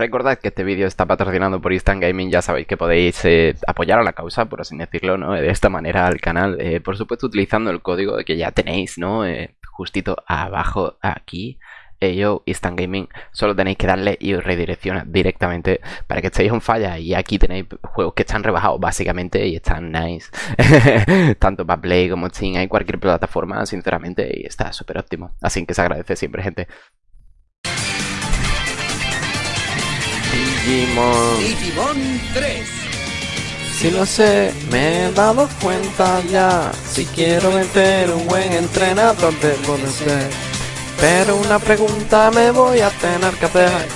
Recordad que este vídeo está patrocinado por Instant Gaming, ya sabéis que podéis eh, apoyar a la causa, por así decirlo, ¿no? De esta manera al canal, eh, por supuesto utilizando el código que ya tenéis, ¿no? Eh, justito abajo aquí. yo, Instant Gaming, solo tenéis que darle y os redirecciona directamente para que estéis en falla. Y aquí tenéis juegos que están rebajados básicamente y están nice. Tanto para Play como Steam, hay cualquier plataforma, sinceramente, y está súper óptimo. Así que se agradece siempre, gente. Digimon. Digimon 3. Si lo sé, me he dado cuenta ya. Si quiero meter un buen entrenador debo de ser. Pero una pregunta me voy a tener que hacer.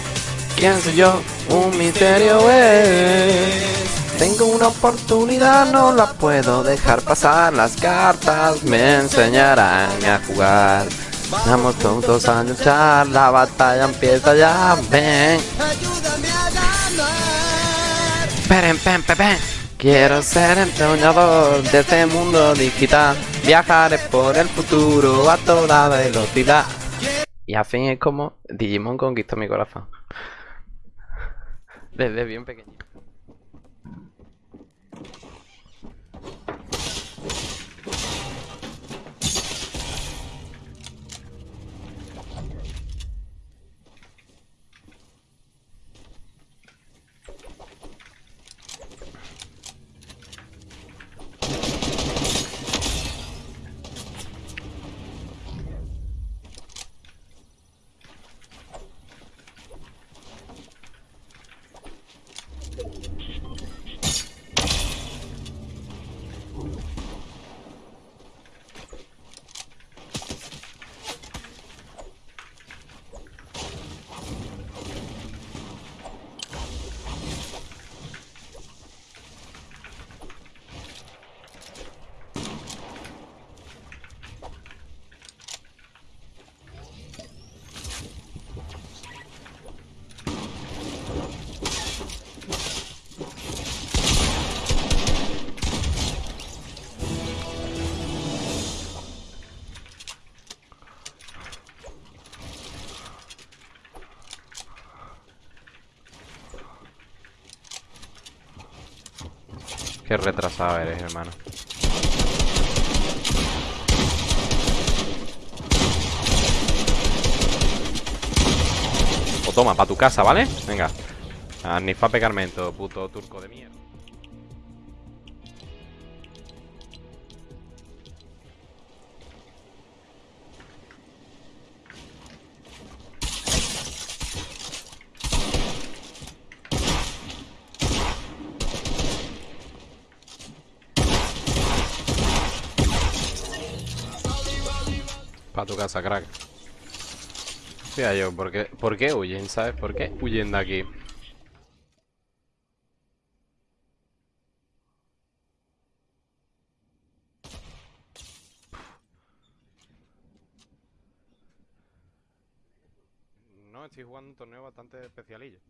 ¿Quién soy yo? Un misterio es. Tengo una oportunidad, no la puedo dejar pasar. Las cartas me enseñarán a jugar. Vamos todos a luchar, la batalla empieza ya, ven. Quiero ser entrenador de este mundo digital. Viajaré por el futuro a toda velocidad. Y al fin es como Digimon conquistó mi corazón. Desde bien pequeño. Qué retrasado eres, hermano. O toma, para tu casa, ¿vale? Venga. A Nifa pegarmento, puto turco de mierda. Para tu casa, crack. Mira yo, ¿por qué, ¿por qué huyen, sabes? ¿Por qué huyen de aquí? No, estoy jugando un torneo bastante especialillo.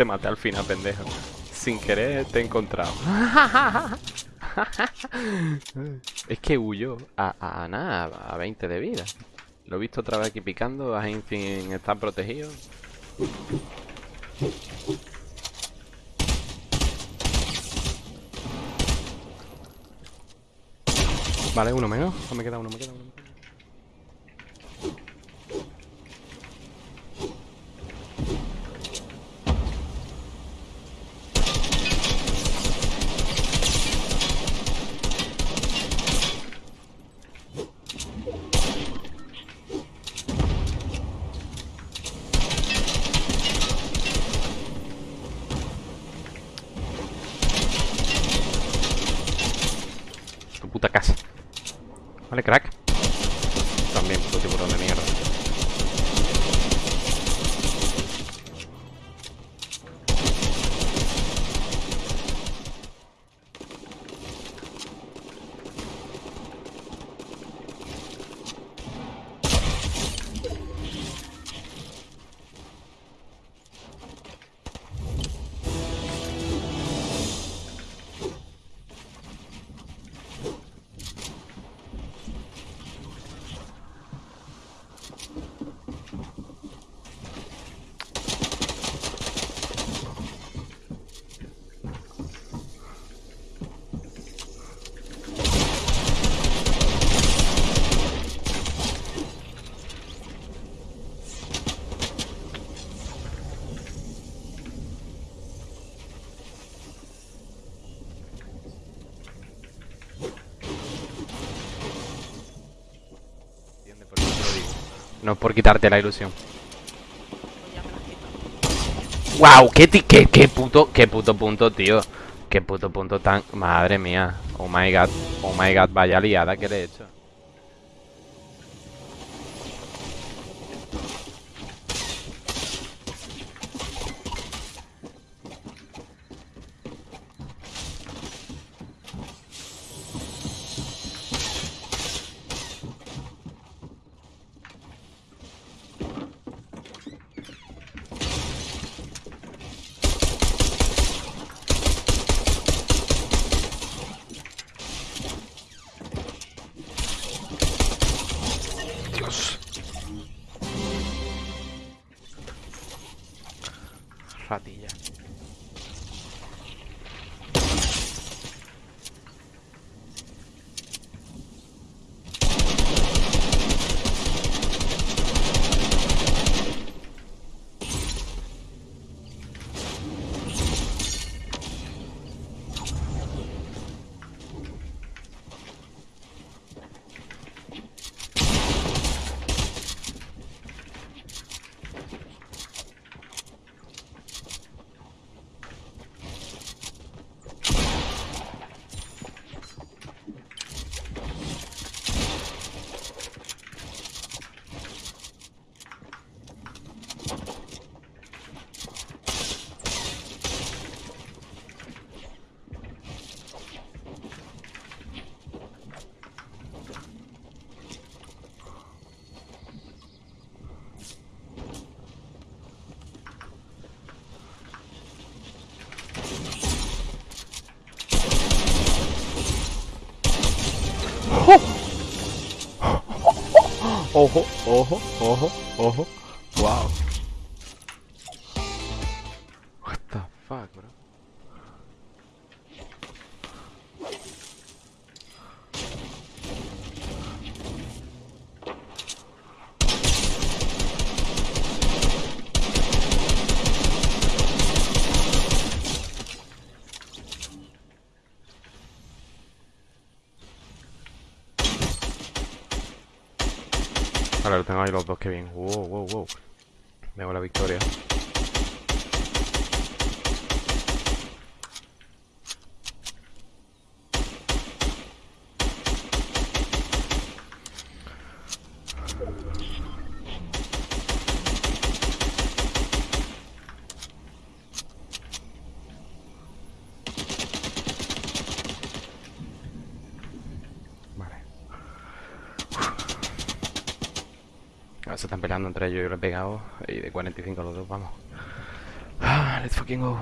Te maté al final, pendejo. Sin querer te he encontrado. es que huyó a, a, a nada, a 20 de vida. Lo he visto otra vez aquí picando, a Infin está protegido. Vale, uno menos. No me queda uno, me queda uno. Puta casa. Vale, crack. También, puto tiburón de mierda. Entiende, por eso te lo digo. No por quitarte la ilusión. ¡Wow! ¿Qué, qué, qué puto, qué puto punto, tío? Qué puto punto tan... Madre mía. Oh my god. Oh my god, vaya liada que le he hecho. ratillas 어허 어허 어허 어허. 와우. Vale, lo tengo ahí los dos, que bien. Wow, wow, wow. Veo la victoria. Se están peleando entre ellos y lo he pegado. Y de 45 los dos, vamos. Ah, let's fucking go.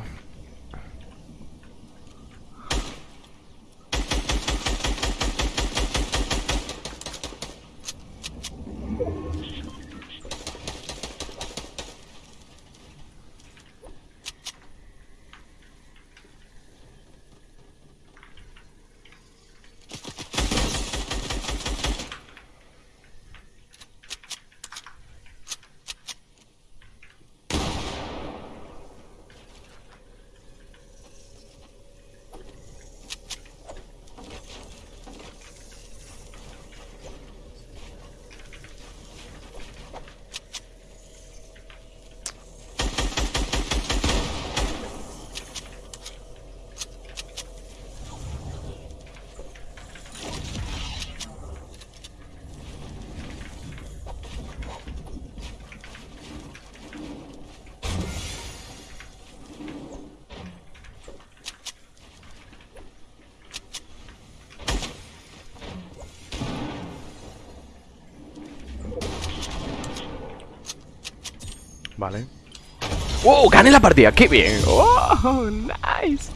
Vale. ¡Wow! ¡Gané la partida! ¡Qué bien! ¡Oh! ¡Nice!